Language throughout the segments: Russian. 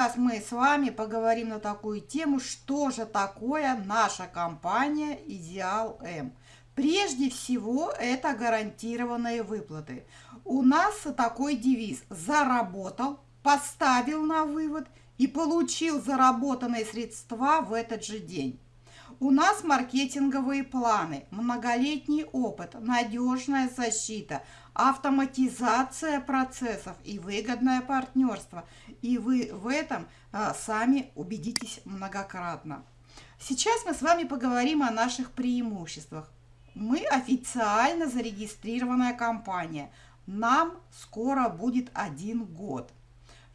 Сейчас мы с вами поговорим на такую тему, что же такое наша компания Идеал М. Прежде всего, это гарантированные выплаты. У нас такой девиз «Заработал, поставил на вывод и получил заработанные средства в этот же день». У нас маркетинговые планы, многолетний опыт, надежная защита, автоматизация процессов и выгодное партнерство. И вы в этом а, сами убедитесь многократно. Сейчас мы с вами поговорим о наших преимуществах. Мы официально зарегистрированная компания. Нам скоро будет один год.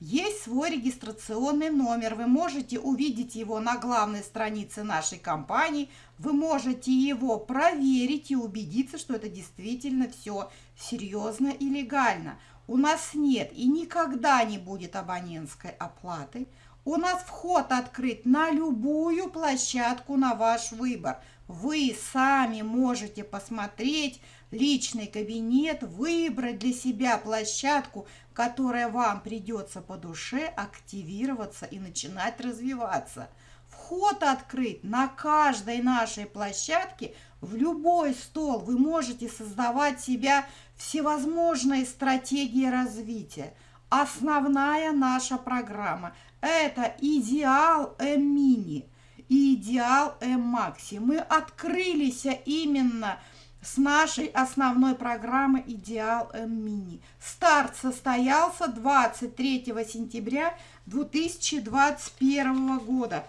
Есть свой регистрационный номер, вы можете увидеть его на главной странице нашей компании, вы можете его проверить и убедиться, что это действительно все серьезно и легально. У нас нет и никогда не будет абонентской оплаты. У нас вход открыт на любую площадку на ваш выбор. Вы сами можете посмотреть личный кабинет, выбрать для себя площадку, которая вам придется по душе, активироваться и начинать развиваться. Вход открыт на каждой нашей площадке, в любой стол вы можете создавать себя всевозможные стратегии развития. Основная наша программа – это идеал М-мини и идеал М-макси. Мы открылись именно с нашей основной программы «Идеал М-Мини». Старт состоялся 23 сентября 2021 года.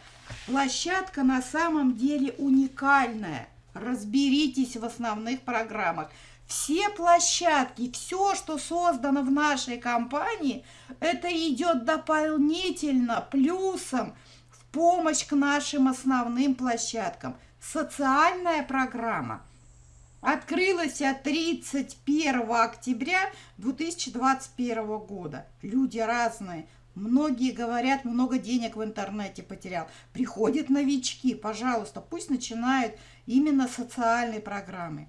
Площадка на самом деле уникальная. Разберитесь в основных программах. Все площадки, все, что создано в нашей компании, это идет дополнительно, плюсом, в помощь к нашим основным площадкам. Социальная программа – открылась 31 октября 2021 года. Люди разные. Многие говорят, много денег в интернете потерял. Приходят новички, пожалуйста, пусть начинают именно социальные программы.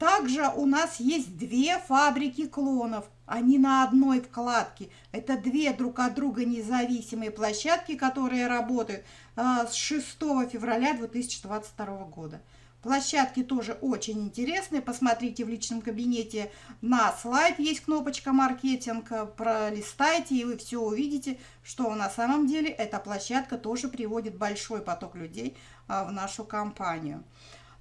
Также у нас есть две фабрики клонов. Они на одной вкладке. Это две друг от друга независимые площадки, которые работают э, с 6 февраля 2022 года. Площадки тоже очень интересные. Посмотрите в личном кабинете на слайд. Есть кнопочка «Маркетинг». Пролистайте, и вы все увидите, что на самом деле эта площадка тоже приводит большой поток людей а, в нашу компанию.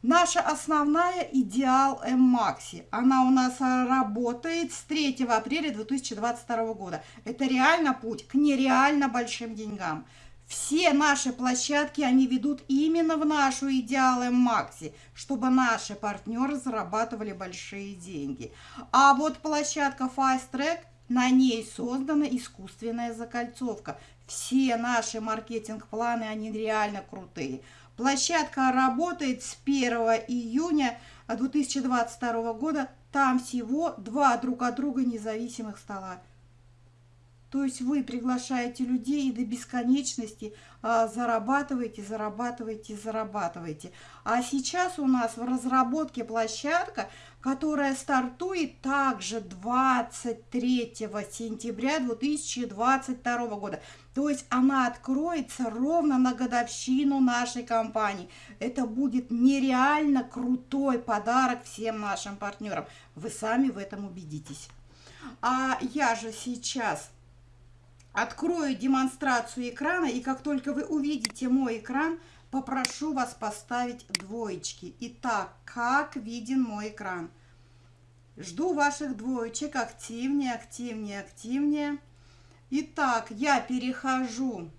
Наша основная идеал М-Макси. Она у нас работает с 3 апреля 2022 года. Это реально путь к нереально большим деньгам. Все наши площадки, они ведут именно в нашу идеалы Макси, чтобы наши партнеры зарабатывали большие деньги. А вот площадка Fast Track, на ней создана искусственная закольцовка. Все наши маркетинг-планы, они реально крутые. Площадка работает с 1 июня 2022 года. Там всего два друг от друга независимых стола. То есть вы приглашаете людей и до бесконечности а, зарабатываете, зарабатываете, зарабатываете. А сейчас у нас в разработке площадка, которая стартует также 23 сентября 2022 года. То есть она откроется ровно на годовщину нашей компании. Это будет нереально крутой подарок всем нашим партнерам. Вы сами в этом убедитесь. А я же сейчас Открою демонстрацию экрана, и как только вы увидите мой экран, попрошу вас поставить двоечки. Итак, как виден мой экран? Жду ваших двоечек. Активнее, активнее, активнее. Итак, я перехожу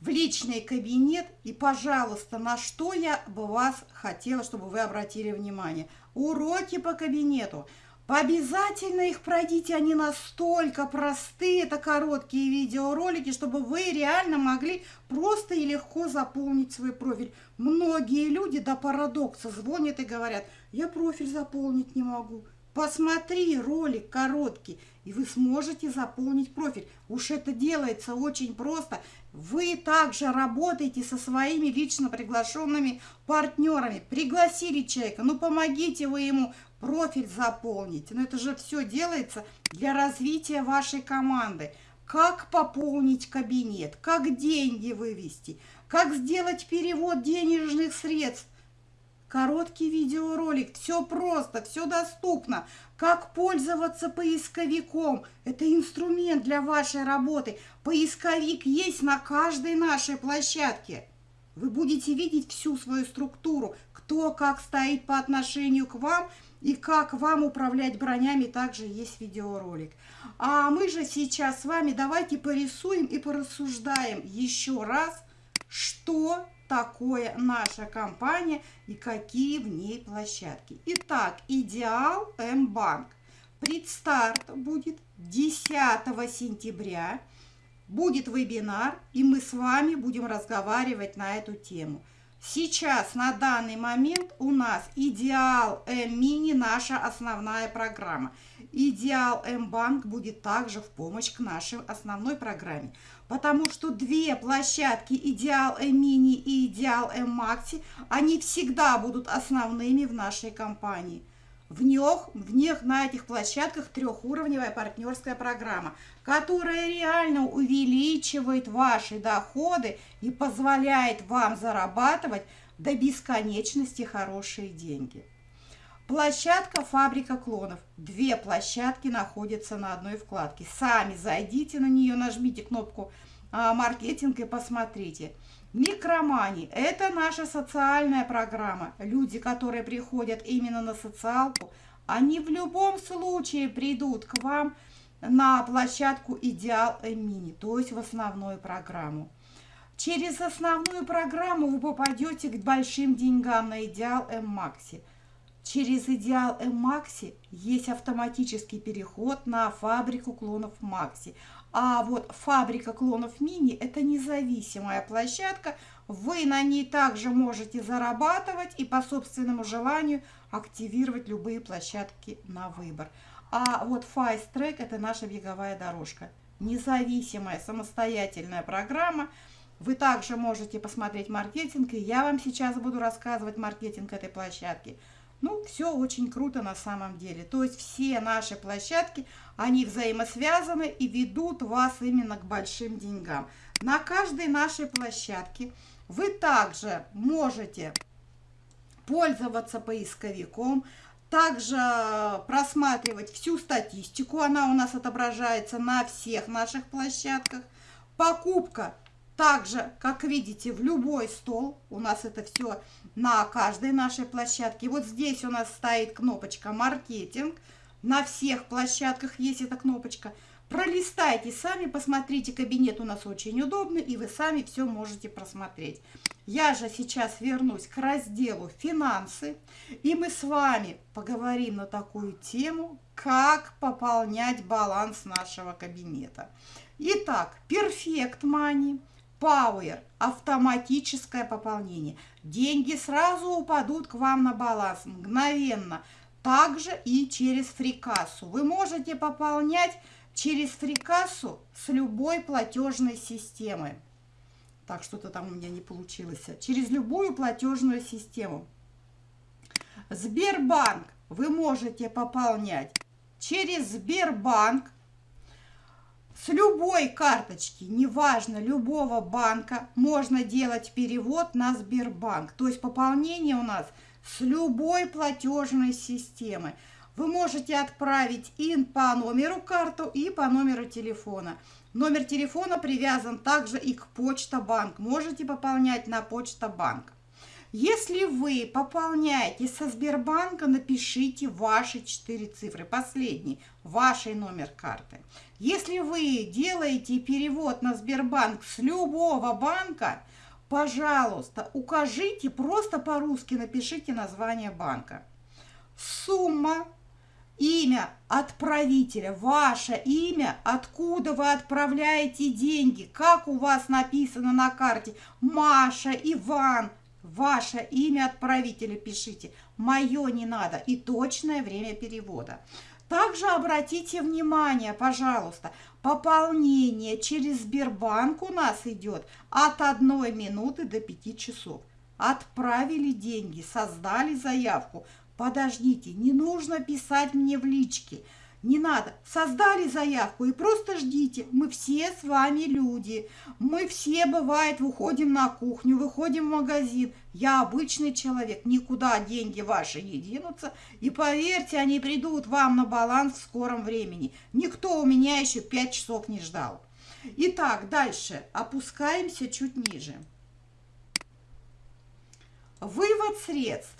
в личный кабинет. И, пожалуйста, на что я бы вас хотела, чтобы вы обратили внимание. Уроки по кабинету. Обязательно их пройдите, они настолько простые, это короткие видеоролики, чтобы вы реально могли просто и легко заполнить свой профиль. Многие люди до парадокса звонят и говорят, я профиль заполнить не могу. Посмотри ролик короткий, и вы сможете заполнить профиль. Уж это делается очень просто. Вы также работаете со своими лично приглашенными партнерами. Пригласили человека, ну помогите вы ему профиль заполнить. Но это же все делается для развития вашей команды. Как пополнить кабинет, как деньги вывести, как сделать перевод денежных средств. Короткий видеоролик, все просто, все доступно. Как пользоваться поисковиком, это инструмент для вашей работы. Поисковик есть на каждой нашей площадке. Вы будете видеть всю свою структуру, кто как стоит по отношению к вам и как вам управлять бронями, также есть видеоролик. А мы же сейчас с вами давайте порисуем и порассуждаем еще раз, что такое наша компания и какие в ней площадки. Итак, Идеал М-банк. Предстарт будет 10 сентября. Будет вебинар, и мы с вами будем разговаривать на эту тему. Сейчас, на данный момент, у нас Идеал М-мини, наша основная программа. Идеал М-банк будет также в помощь к нашей основной программе. Потому что две площадки Идеал М-мини и Идеал М-макси, они всегда будут основными в нашей компании. В них, в них на этих площадках трехуровневая партнерская программа, которая реально увеличивает ваши доходы и позволяет вам зарабатывать до бесконечности хорошие деньги. Площадка «Фабрика клонов». Две площадки находятся на одной вкладке. Сами зайдите на нее, нажмите кнопку а, «Маркетинг» и посмотрите. Микромани – это наша социальная программа. Люди, которые приходят именно на социалку, они в любом случае придут к вам на площадку «Идеал Мини», то есть в основную программу. Через основную программу вы попадете к большим деньгам на «Идеал М-Макси». Через «Идеал М-Макси» есть автоматический переход на фабрику клонов «Макси». А вот фабрика клонов мини – это независимая площадка. Вы на ней также можете зарабатывать и по собственному желанию активировать любые площадки на выбор. А вот Fast Track – это наша беговая дорожка. Независимая, самостоятельная программа. Вы также можете посмотреть маркетинг, и я вам сейчас буду рассказывать маркетинг этой площадки – ну, все очень круто на самом деле. То есть все наши площадки, они взаимосвязаны и ведут вас именно к большим деньгам. На каждой нашей площадке вы также можете пользоваться поисковиком, также просматривать всю статистику, она у нас отображается на всех наших площадках. Покупка также, как видите, в любой стол, у нас это все на каждой нашей площадке. Вот здесь у нас стоит кнопочка «Маркетинг». На всех площадках есть эта кнопочка. Пролистайте сами, посмотрите, кабинет у нас очень удобный, и вы сами все можете просмотреть. Я же сейчас вернусь к разделу «Финансы», и мы с вами поговорим на такую тему, как пополнять баланс нашего кабинета. Итак, Perfect Money – Power – автоматическое пополнение. Деньги сразу упадут к вам на баланс мгновенно. Также и через фрикассу. Вы можете пополнять через фрикассу с любой платежной системы. Так, что-то там у меня не получилось. Через любую платежную систему. Сбербанк вы можете пополнять через Сбербанк с любой карточки, неважно, любого банка, можно делать перевод на Сбербанк. То есть пополнение у нас с любой платежной системы. Вы можете отправить и по номеру карту, и по номеру телефона. Номер телефона привязан также и к Почта Банк. Можете пополнять на Почта Банк. Если вы пополняете со Сбербанка, напишите ваши четыре цифры, последний, ваш номер карты. Если вы делаете перевод на Сбербанк с любого банка, пожалуйста, укажите, просто по-русски напишите название банка. Сумма, имя отправителя, ваше имя, откуда вы отправляете деньги, как у вас написано на карте, Маша, Иван – Ваше имя отправителя пишите. Мое не надо. И точное время перевода. Также обратите внимание, пожалуйста, пополнение через Сбербанк у нас идет от 1 минуты до 5 часов. Отправили деньги, создали заявку. Подождите, не нужно писать мне в личке – не надо. Создали заявку и просто ждите. Мы все с вами люди. Мы все, бывает, выходим на кухню, выходим в магазин. Я обычный человек. Никуда деньги ваши не денутся. И поверьте, они придут вам на баланс в скором времени. Никто у меня еще пять часов не ждал. Итак, дальше. Опускаемся чуть ниже. Вывод средств.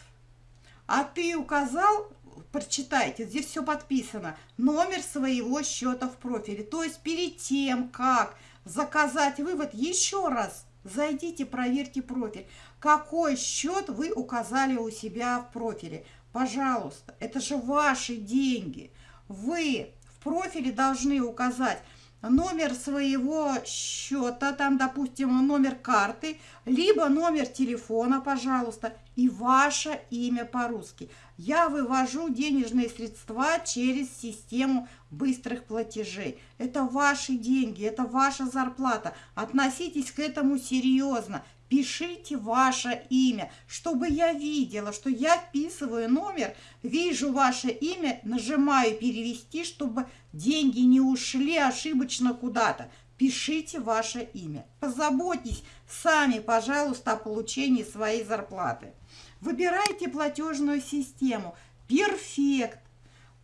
А ты указал прочитайте, здесь все подписано, номер своего счета в профиле. То есть перед тем, как заказать вывод, еще раз зайдите, проверьте профиль. Какой счет вы указали у себя в профиле? Пожалуйста, это же ваши деньги. Вы в профиле должны указать номер своего счета, там, допустим, номер карты, либо номер телефона, пожалуйста, и ваше имя по-русски. Я вывожу денежные средства через систему быстрых платежей. Это ваши деньги, это ваша зарплата. Относитесь к этому серьезно. Пишите ваше имя, чтобы я видела, что я вписываю номер, вижу ваше имя, нажимаю перевести, чтобы деньги не ушли ошибочно куда-то. Пишите ваше имя. Позаботьтесь сами, пожалуйста, о получении своей зарплаты. Выбирайте платежную систему. Перфект,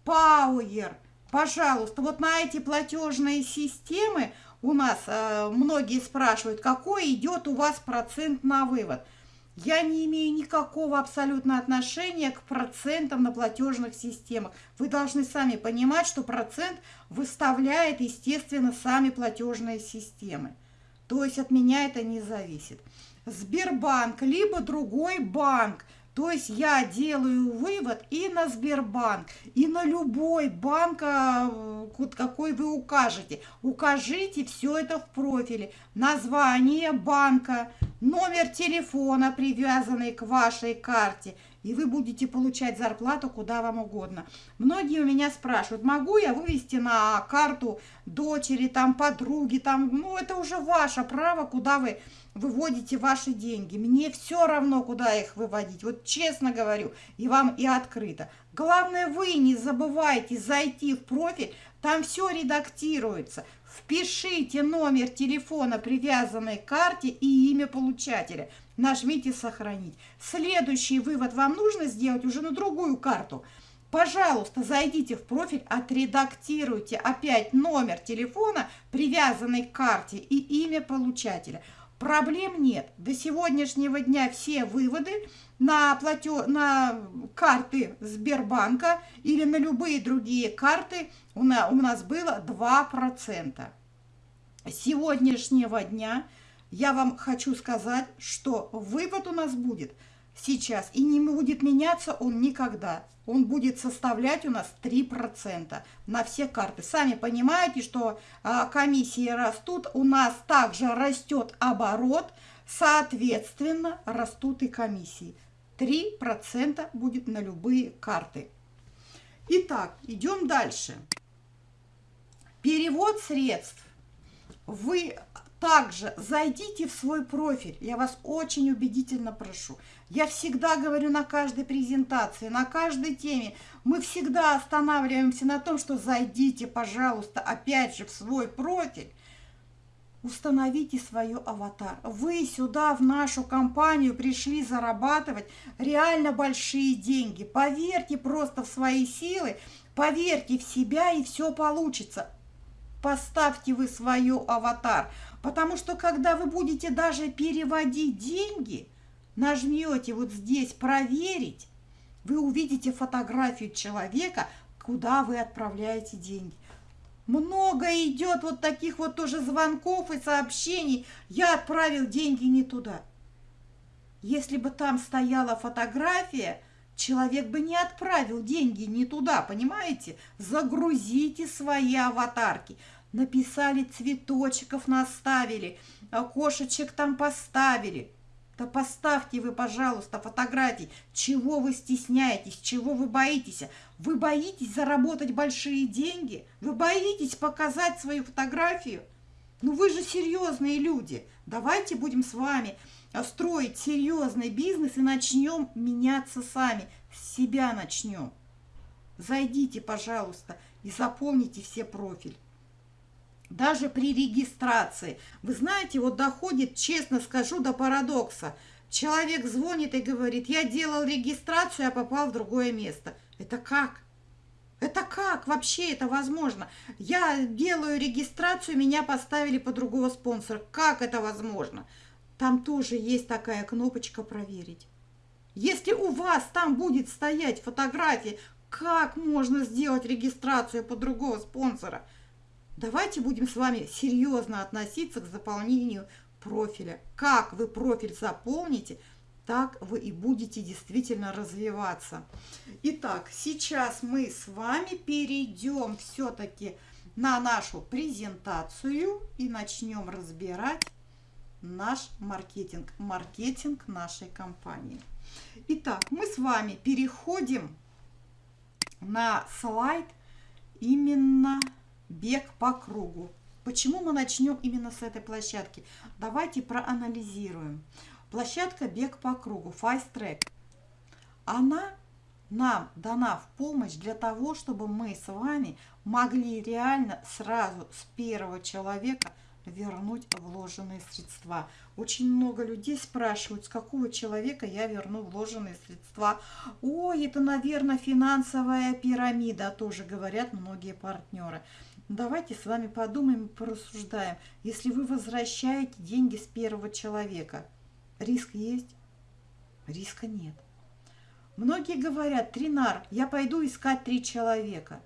Power. Пожалуйста, вот на эти платежные системы у нас э, многие спрашивают, какой идет у вас процент на вывод. Я не имею никакого абсолютно отношения к процентам на платежных системах. Вы должны сами понимать, что процент выставляет, естественно, сами платежные системы. То есть от меня это не зависит. Сбербанк, либо другой банк – то есть я делаю вывод и на Сбербанк, и на любой банк, а, какой вы укажете. Укажите все это в профиле. Название банка, номер телефона, привязанный к вашей карте. И вы будете получать зарплату куда вам угодно. Многие у меня спрашивают, могу я вывести на карту дочери, там, подруги, там, ну, это уже ваше право, куда вы выводите ваши деньги. Мне все равно, куда их выводить. Вот честно говорю, и вам и открыто. Главное, вы не забывайте зайти в профиль, там все редактируется. Впишите номер телефона, привязанной к карте и имя получателя. Нажмите «Сохранить». Следующий вывод вам нужно сделать уже на другую карту. Пожалуйста, зайдите в профиль, отредактируйте опять номер телефона, привязанный к карте и имя получателя. Проблем нет. До сегодняшнего дня все выводы на, платё... на карты Сбербанка или на любые другие карты у нас, было 2%. С сегодняшнего дня я вам хочу сказать, что вывод у нас будет сейчас и не будет меняться он никогда он будет составлять у нас 3% на все карты. Сами понимаете, что а, комиссии растут, у нас также растет оборот, соответственно, растут и комиссии. 3% будет на любые карты. Итак, идем дальше. Перевод средств. Вы также зайдите в свой профиль, я вас очень убедительно прошу. Я всегда говорю на каждой презентации, на каждой теме, мы всегда останавливаемся на том, что зайдите, пожалуйста, опять же в свой профиль, установите свой аватар. Вы сюда, в нашу компанию, пришли зарабатывать реально большие деньги. Поверьте просто в свои силы, поверьте в себя, и все получится. Поставьте вы свою аватар. Потому что когда вы будете даже переводить деньги, нажмете вот здесь «Проверить», вы увидите фотографию человека, куда вы отправляете деньги. Много идет вот таких вот тоже звонков и сообщений. Я отправил деньги не туда. Если бы там стояла фотография, человек бы не отправил деньги не туда, понимаете? Загрузите свои аватарки написали цветочков, наставили, а кошечек там поставили. Да поставьте вы, пожалуйста, фотографии. Чего вы стесняетесь, чего вы боитесь? Вы боитесь заработать большие деньги? Вы боитесь показать свою фотографию? Ну вы же серьезные люди. Давайте будем с вами строить серьезный бизнес и начнем меняться сами. С себя начнем. Зайдите, пожалуйста, и заполните все профиль. Даже при регистрации. Вы знаете, вот доходит, честно скажу, до парадокса. Человек звонит и говорит, я делал регистрацию, а попал в другое место. Это как? Это как вообще это возможно? Я делаю регистрацию, меня поставили по другого спонсора. Как это возможно? Там тоже есть такая кнопочка «Проверить». Если у вас там будет стоять фотография, как можно сделать регистрацию по другого спонсора? Давайте будем с вами серьезно относиться к заполнению профиля. Как вы профиль заполните, так вы и будете действительно развиваться. Итак, сейчас мы с вами перейдем все-таки на нашу презентацию и начнем разбирать наш маркетинг, маркетинг нашей компании. Итак, мы с вами переходим на слайд именно бег по кругу. Почему мы начнем именно с этой площадки? Давайте проанализируем. Площадка бег по кругу, Fast Track. Она нам дана в помощь для того, чтобы мы с вами могли реально сразу с первого человека – вернуть вложенные средства. Очень много людей спрашивают, с какого человека я верну вложенные средства. Ой, это, наверное, финансовая пирамида, тоже говорят многие партнеры. Давайте с вами подумаем и порассуждаем. Если вы возвращаете деньги с первого человека, риск есть? Риска нет. Многие говорят, Тринар, я пойду искать три человека.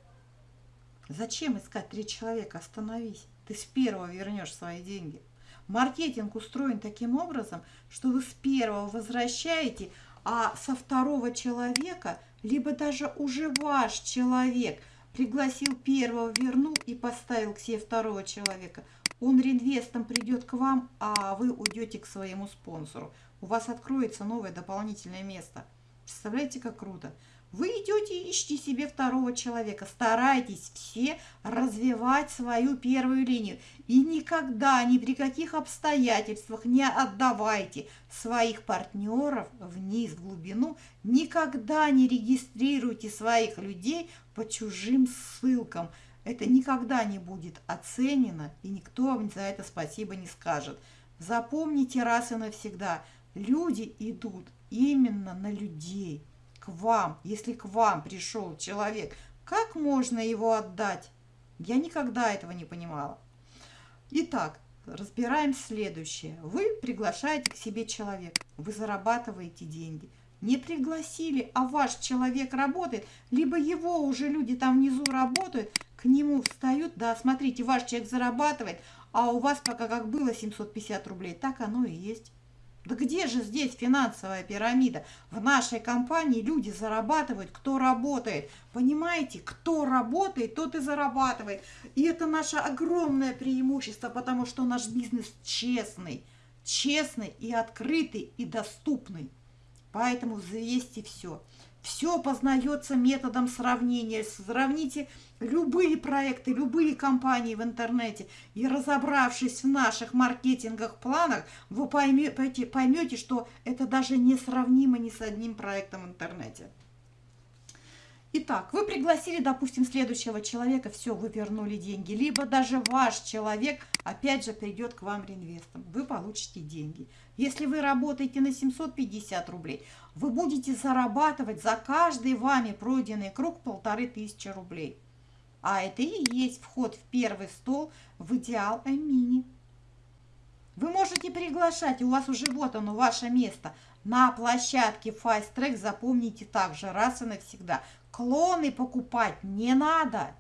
Зачем искать три человека? Остановись ты с первого вернешь свои деньги. Маркетинг устроен таким образом, что вы с первого возвращаете, а со второго человека, либо даже уже ваш человек пригласил первого, вернул и поставил к себе второго человека. Он реинвестом придет к вам, а вы уйдете к своему спонсору. У вас откроется новое дополнительное место. Представляете, как круто? Вы идете и ищите себе второго человека. Старайтесь все развивать свою первую линию. И никогда, ни при каких обстоятельствах не отдавайте своих партнеров вниз, в глубину. Никогда не регистрируйте своих людей по чужим ссылкам. Это никогда не будет оценено, и никто вам за это спасибо не скажет. Запомните раз и навсегда, люди идут именно на людей к вам, если к вам пришел человек, как можно его отдать? Я никогда этого не понимала. Итак, разбираем следующее. Вы приглашаете к себе человека, вы зарабатываете деньги. Не пригласили, а ваш человек работает, либо его уже люди там внизу работают, к нему встают, да, смотрите, ваш человек зарабатывает, а у вас пока как было 750 рублей, так оно и есть. Да где же здесь финансовая пирамида? В нашей компании люди зарабатывают, кто работает. Понимаете, кто работает, тот и зарабатывает. И это наше огромное преимущество, потому что наш бизнес честный. Честный и открытый и доступный. Поэтому взвесьте все. Все познается методом сравнения. Сравните любые проекты, любые компании в интернете. И разобравшись в наших маркетинговых планах, вы поймете, поймете, что это даже не сравнимо ни с одним проектом в интернете. Итак, вы пригласили, допустим, следующего человека, все, вы вернули деньги. Либо даже ваш человек, опять же, придет к вам реинвестом. Вы получите деньги. Если вы работаете на 750 рублей, вы будете зарабатывать за каждый вами пройденный круг полторы тысячи рублей. А это и есть вход в первый стол в идеал Эмини. Вы можете приглашать, у вас уже вот оно, ваше место. На площадке Fast Track запомните также раз и навсегда. Клоны покупать не надо.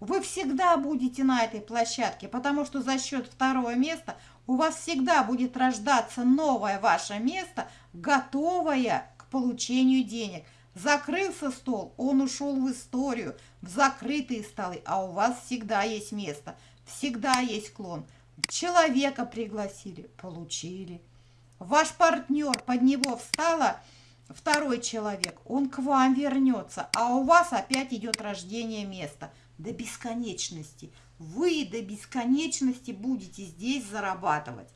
Вы всегда будете на этой площадке, потому что за счет второго места у вас всегда будет рождаться новое ваше место, готовое к получению денег. Закрылся стол, он ушел в историю, в закрытые столы, а у вас всегда есть место, всегда есть клон. Человека пригласили, получили. Ваш партнер, под него встала второй человек, он к вам вернется, а у вас опять идет рождение места до бесконечности. Вы до бесконечности будете здесь зарабатывать.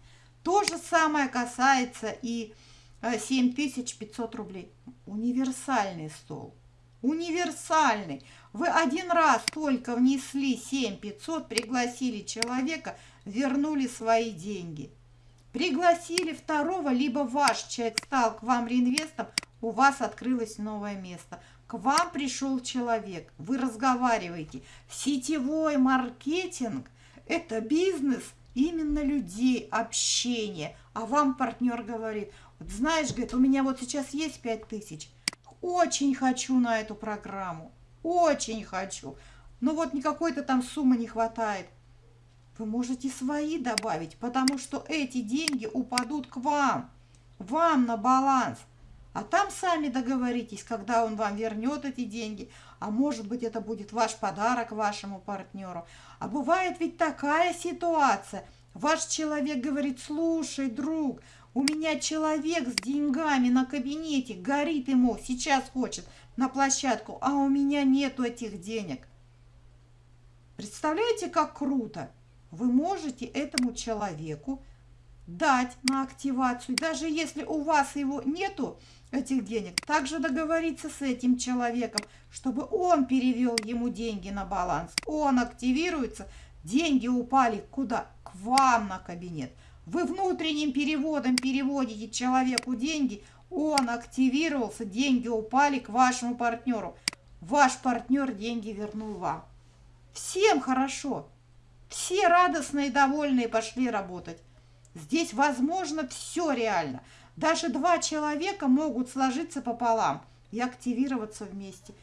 То же самое касается и 7500 э, рублей. Универсальный стол. Универсальный. Вы один раз только внесли 7500, пригласили человека, вернули свои деньги. Пригласили второго, либо ваш человек стал к вам реинвестом, у вас открылось новое место. К вам пришел человек, вы разговариваете. Сетевой маркетинг – это бизнес именно людей, общение. А вам партнер говорит, знаешь, говорит, у меня вот сейчас есть 5 тысяч, очень хочу на эту программу, очень хочу. Но вот никакой-то там суммы не хватает. Вы можете свои добавить, потому что эти деньги упадут к вам, вам на баланс. А там сами договоритесь, когда он вам вернет эти деньги. А может быть, это будет ваш подарок вашему партнеру. А бывает ведь такая ситуация. Ваш человек говорит, слушай, друг, у меня человек с деньгами на кабинете, горит ему, сейчас хочет на площадку, а у меня нету этих денег. Представляете, как круто? Вы можете этому человеку дать на активацию, даже если у вас его нету, этих денег, также договориться с этим человеком, чтобы он перевел ему деньги на баланс. Он активируется, деньги упали куда? К вам на кабинет. Вы внутренним переводом переводите человеку деньги, он активировался, деньги упали к вашему партнеру. Ваш партнер деньги вернул вам. Всем хорошо. Все радостные и довольные пошли работать. Здесь возможно все реально. Даже два человека могут сложиться пополам и активироваться вместе.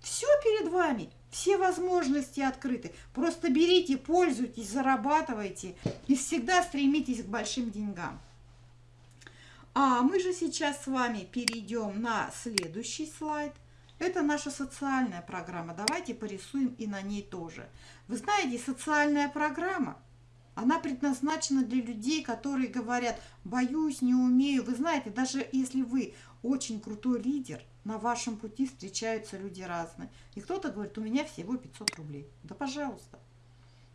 Все перед вами, все возможности открыты. Просто берите, пользуйтесь, зарабатывайте и всегда стремитесь к большим деньгам. А мы же сейчас с вами перейдем на следующий слайд. Это наша социальная программа. Давайте порисуем и на ней тоже. Вы знаете, социальная программа – она предназначена для людей, которые говорят, боюсь, не умею. Вы знаете, даже если вы очень крутой лидер, на вашем пути встречаются люди разные. И кто-то говорит, у меня всего 500 рублей. Да пожалуйста.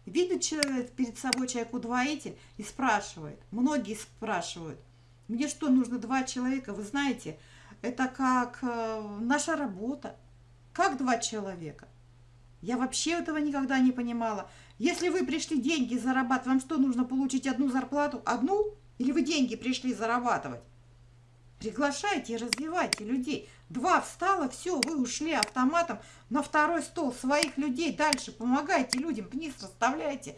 Видит человек перед собой человек-удвоитель и спрашивает. Многие спрашивают, мне что, нужно два человека? Вы знаете, это как э, наша работа. Как два человека? Я вообще этого никогда не понимала. Если вы пришли деньги зарабатывать, вам что, нужно получить одну зарплату? Одну? Или вы деньги пришли зарабатывать? Приглашайте развивайте людей. Два встало, все, вы ушли автоматом на второй стол своих людей. Дальше помогайте людям, вниз расставляйте.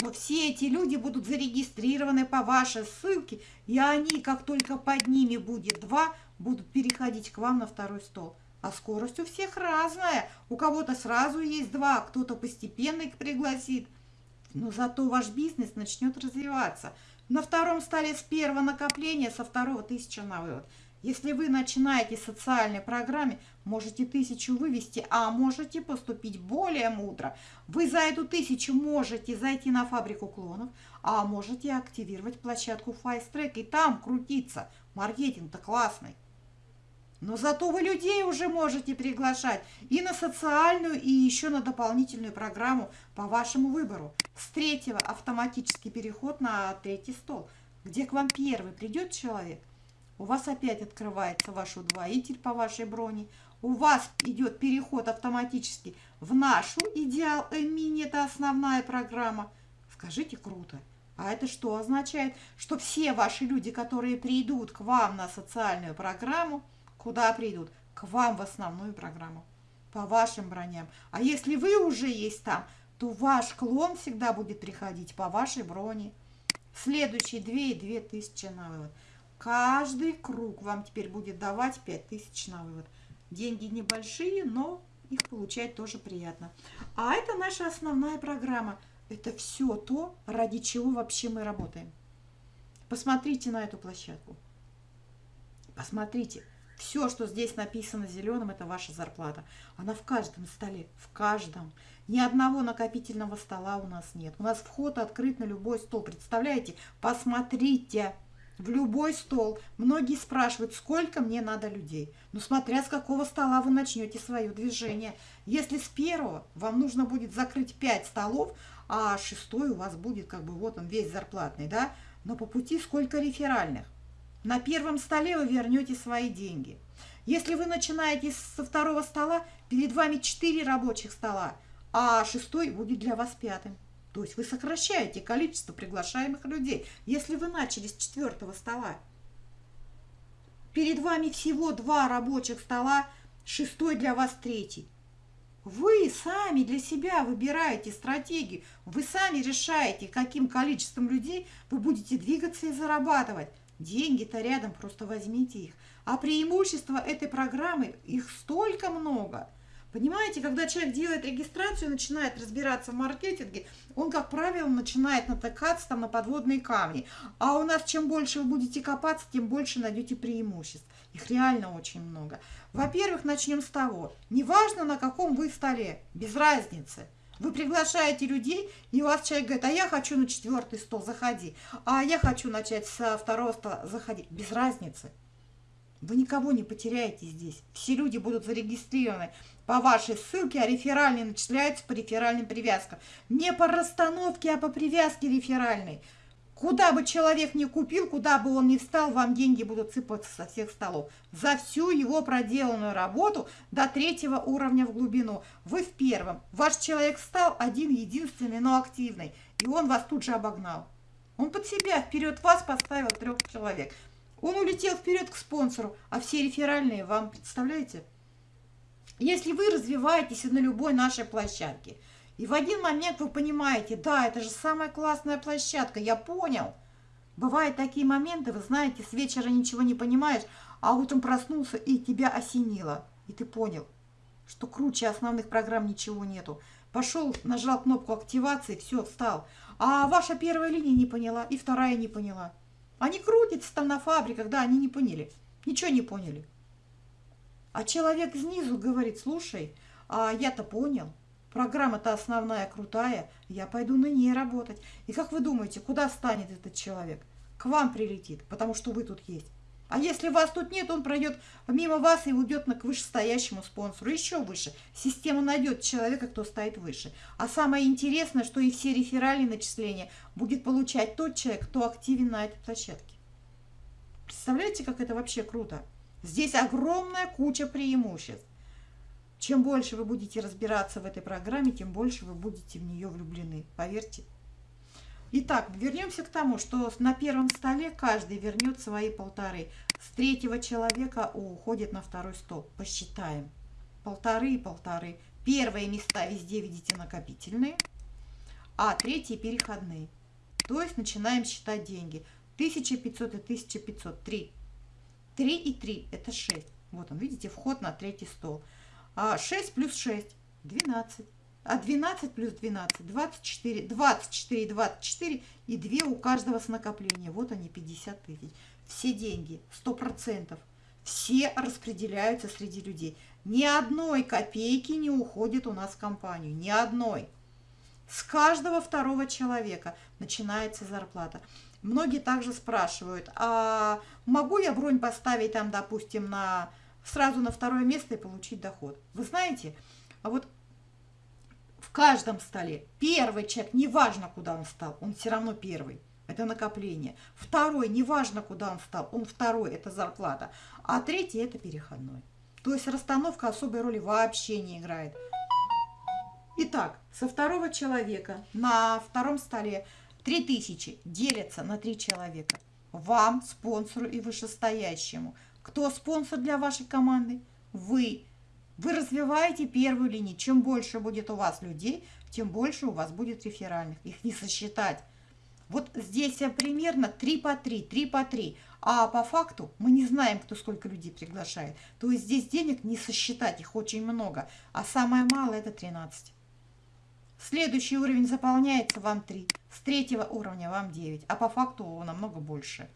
Но все эти люди будут зарегистрированы по вашей ссылке, и они, как только под ними будет два, будут переходить к вам на второй стол. А скорость у всех разная. У кого-то сразу есть два, кто-то постепенно их пригласит. Но зато ваш бизнес начнет развиваться. На втором столе с первого накопления, со второго тысяча на вывод. Если вы начинаете с социальной программе, можете тысячу вывести, а можете поступить более мудро. Вы за эту тысячу можете зайти на фабрику клонов, а можете активировать площадку Fast и там крутиться. Маркетинг-то классный. Но зато вы людей уже можете приглашать и на социальную, и еще на дополнительную программу по вашему выбору. С третьего автоматический переход на третий стол, где к вам первый придет человек. У вас опять открывается ваш удвоитель по вашей броне. У вас идет переход автоматически в нашу идеал мини, это основная программа. Скажите, круто. А это что означает? Что все ваши люди, которые придут к вам на социальную программу, Куда придут? К вам в основную программу, по вашим броням. А если вы уже есть там, то ваш клон всегда будет приходить по вашей броне. Следующие 2 и 2 тысячи на вывод. Каждый круг вам теперь будет давать 5 тысяч на вывод. Деньги небольшие, но их получать тоже приятно. А это наша основная программа. Это все то, ради чего вообще мы работаем. Посмотрите на эту площадку. Посмотрите. Все, что здесь написано зеленым, это ваша зарплата. Она в каждом столе, в каждом. Ни одного накопительного стола у нас нет. У нас вход открыт на любой стол. Представляете? Посмотрите. в любой стол. Многие спрашивают, сколько мне надо людей. Ну, смотря с какого стола вы начнете свое движение. Если с первого вам нужно будет закрыть 5 столов, а шестой у вас будет, как бы, вот он весь зарплатный, да? Но по пути сколько реферальных? На первом столе вы вернете свои деньги. Если вы начинаете со второго стола, перед вами 4 рабочих стола, а шестой будет для вас пятым. То есть вы сокращаете количество приглашаемых людей. Если вы начали с четвертого стола, перед вами всего два рабочих стола, шестой для вас третий. Вы сами для себя выбираете стратегию, вы сами решаете, каким количеством людей вы будете двигаться и зарабатывать. Деньги-то рядом, просто возьмите их. А преимущества этой программы, их столько много – Понимаете, когда человек делает регистрацию, начинает разбираться в маркетинге, он, как правило, начинает натыкаться там на подводные камни. А у нас чем больше вы будете копаться, тем больше найдете преимуществ. Их реально очень много. Во-первых, начнем с того, неважно на каком вы столе, без разницы. Вы приглашаете людей, и у вас человек говорит, а я хочу на четвертый стол, заходи. А я хочу начать со второго стола, заходи. Без разницы. Вы никого не потеряете здесь. Все люди будут зарегистрированы по вашей ссылке, а реферальные начисляются по реферальным привязкам. Не по расстановке, а по привязке реферальной. Куда бы человек ни купил, куда бы он ни встал, вам деньги будут сыпаться со всех столов. За всю его проделанную работу до третьего уровня в глубину. Вы в первом. Ваш человек стал один, единственный, но активный. И он вас тут же обогнал. Он под себя вперед вас поставил трех человек. Он улетел вперед к спонсору, а все реферальные вам, представляете? Если вы развиваетесь на любой нашей площадке, и в один момент вы понимаете, да, это же самая классная площадка, я понял. Бывают такие моменты, вы знаете, с вечера ничего не понимаешь, а утром проснулся и тебя осенило. И ты понял, что круче основных программ ничего нету. Пошел, нажал кнопку активации, все, встал. А ваша первая линия не поняла, и вторая не поняла. Они крутятся там на фабриках, да, они не поняли. Ничего не поняли. А человек снизу говорит, слушай, а я-то понял. Программа-то основная, крутая. Я пойду на ней работать. И как вы думаете, куда станет этот человек? К вам прилетит, потому что вы тут есть. А если вас тут нет, он пройдет мимо вас и уйдет к вышестоящему спонсору. Еще выше. Система найдет человека, кто стоит выше. А самое интересное, что и все реферальные начисления будет получать тот человек, кто активен на этой площадке. Представляете, как это вообще круто? Здесь огромная куча преимуществ. Чем больше вы будете разбираться в этой программе, тем больше вы будете в нее влюблены. Поверьте. Итак, вернемся к тому, что на первом столе каждый вернет свои полторы. С третьего человека уходит на второй стол. Посчитаем. Полторы и полторы. Первые места везде видите накопительные, а третьи переходные. То есть начинаем считать деньги. 1500 и 1500. 3. 3 и 3 это 6. Вот он, видите, вход на третий стол. А 6 плюс 6 – 12. А 12 плюс 12 – 24. 24 24 и 2 у каждого с накопления. Вот они, 50 тысяч. Все деньги, 100%. Все распределяются среди людей. Ни одной копейки не уходит у нас в компанию. Ни одной. С каждого второго человека начинается зарплата. Многие также спрашивают, а могу я бронь поставить там, допустим, на сразу на второе место и получить доход? Вы знаете, а вот в каждом столе. Первый человек, неважно, куда он стал, он все равно первый. Это накопление. Второй, неважно, куда он стал, он второй, это зарплата. А третий, это переходной. То есть расстановка особой роли вообще не играет. Итак, со второго человека на втором столе 3000 делятся на 3 человека. Вам, спонсору и вышестоящему. Кто спонсор для вашей команды? Вы. Вы развиваете первую линию. Чем больше будет у вас людей, тем больше у вас будет реферальных. Их не сосчитать. Вот здесь примерно 3 по 3, 3 по 3. А по факту мы не знаем, кто сколько людей приглашает. То есть здесь денег не сосчитать, их очень много. А самое малое это 13. Следующий уровень заполняется вам 3. С третьего уровня вам 9. А по факту намного больше.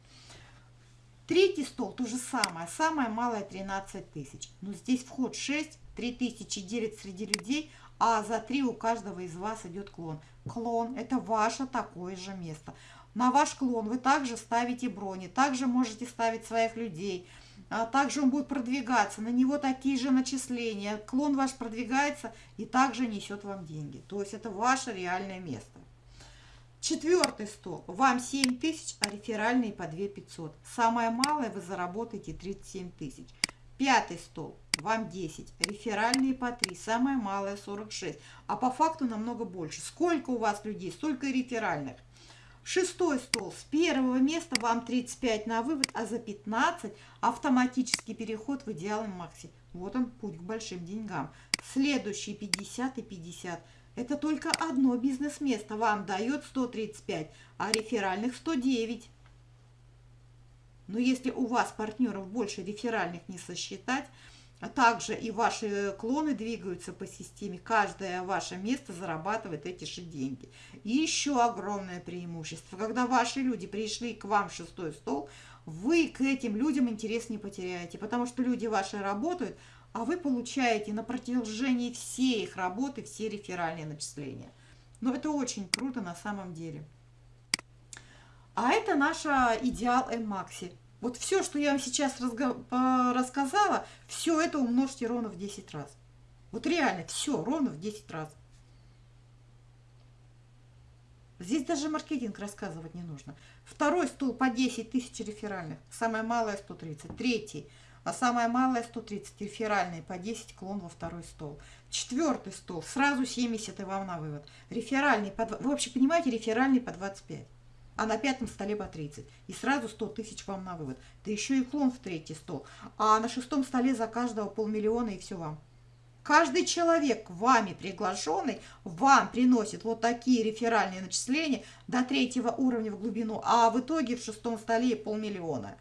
Третий стол то же самое. Самое малое 13 тысяч. Но здесь вход 6, 3 тысячи делит среди людей, а за 3 у каждого из вас идет клон. Клон – это ваше такое же место. На ваш клон вы также ставите брони, также можете ставить своих людей, а также он будет продвигаться, на него такие же начисления, клон ваш продвигается и также несет вам деньги. То есть это ваше реальное место. Четвертый стол. Вам 7 тысяч, а реферальные по 2 500. Самое малое вы заработаете 37 тысяч. Пятый стол. Вам 10. Реферальные по 3. Самое малое 46. А по факту намного больше. Сколько у вас людей, столько и реферальных. Шестой стол. С первого места вам 35 на вывод, а за 15 автоматический переход в идеалом макси. Вот он, путь к большим деньгам. Следующий 50 и 50. Это только одно бизнес-место вам дает 135, а реферальных 109. Но если у вас партнеров больше реферальных не сосчитать, а также и ваши клоны двигаются по системе, каждое ваше место зарабатывает эти же деньги. И еще огромное преимущество, когда ваши люди пришли к вам в шестой стол, вы к этим людям интерес не потеряете, потому что люди ваши работают, а вы получаете на протяжении всей их работы все реферальные начисления. Но это очень круто на самом деле. А это наша идеал N-Maxi. Вот все, что я вам сейчас рассказала, все это умножьте ровно в 10 раз. Вот реально, все, ровно в 10 раз. Здесь даже маркетинг рассказывать не нужно. Второй стул по 10 тысяч реферальных, самое малое 130. Третий, а самое малое 130 реферальные по 10 клон во второй стол. Четвертый стол, сразу 70 и вам на вывод. Реферальный, по, вы вообще понимаете, реферальный по 25 а на пятом столе по 30. И сразу 100 тысяч вам на вывод. Да еще и клон в третий стол. А на шестом столе за каждого полмиллиона и все вам. Каждый человек, вами приглашенный, вам приносит вот такие реферальные начисления до третьего уровня в глубину, а в итоге в шестом столе полмиллиона.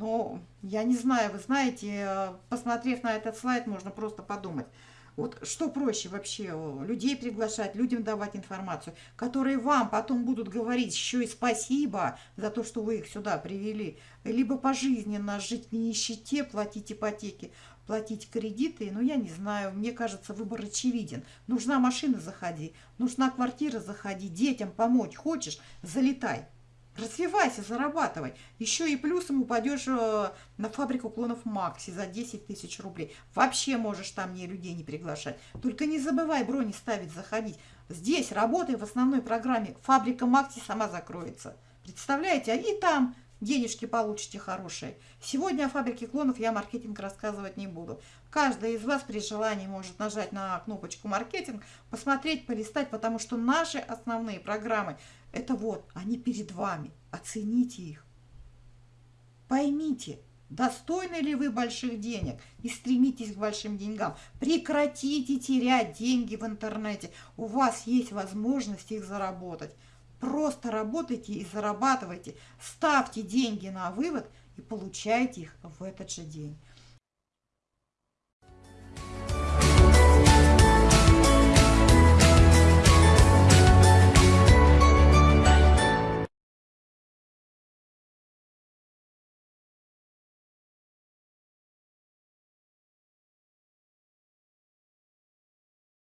Ну, я не знаю, вы знаете, э, посмотрев на этот слайд, можно просто подумать – вот что проще вообще, людей приглашать, людям давать информацию, которые вам потом будут говорить еще и спасибо за то, что вы их сюда привели, либо пожизненно жить в нищете, платить ипотеки, платить кредиты, ну, я не знаю, мне кажется, выбор очевиден. Нужна машина, заходи, нужна квартира, заходи, детям помочь хочешь, залетай. Развивайся, зарабатывай. Еще и плюсом упадешь э, на фабрику клонов Макси за 10 тысяч рублей. Вообще можешь там не людей не приглашать. Только не забывай брони ставить, заходить. Здесь работай в основной программе. Фабрика Макси сама закроется. Представляете? А и там денежки получите хорошие. Сегодня о фабрике клонов я маркетинг рассказывать не буду. Каждый из вас при желании может нажать на кнопочку маркетинг, посмотреть, полистать, потому что наши основные программы – это вот, они перед вами. Оцените их. Поймите, достойны ли вы больших денег и стремитесь к большим деньгам. Прекратите терять деньги в интернете. У вас есть возможность их заработать. Просто работайте и зарабатывайте. Ставьте деньги на вывод и получайте их в этот же день.